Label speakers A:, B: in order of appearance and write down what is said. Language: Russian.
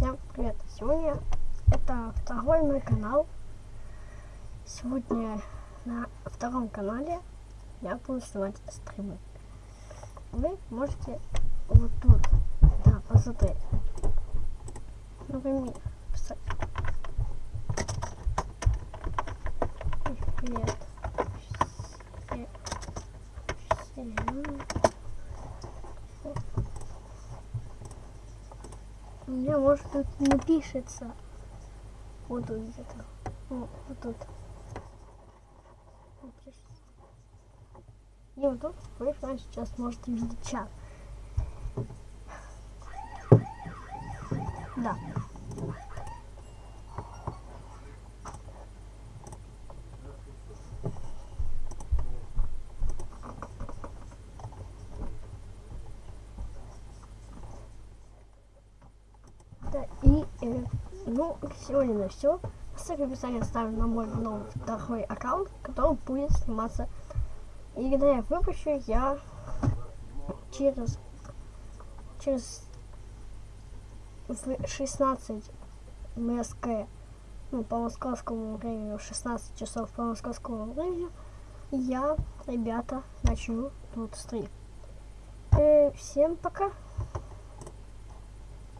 A: Всем привет! Сегодня это второй мой канал. Сегодня на втором канале я буду снимать стримы. Вы можете вот тут, да, посмотреть. Например, писать. Привет. Все- всем. У меня может тут не пишется. Вот тут где-то. О, вот тут. Вот. И вот тут прямо сейчас можете видеть чат. Да. Да, и, э, ну, сегодня на все. Ссылку в описании оставлю на мой новый второй аккаунт, который будет сниматься. И когда я выпущу, я через, через в 16 МСК, ну, по московскому времени, в 16 часов по московскому времени, я, ребята, начну тут стрим. Э, всем пока.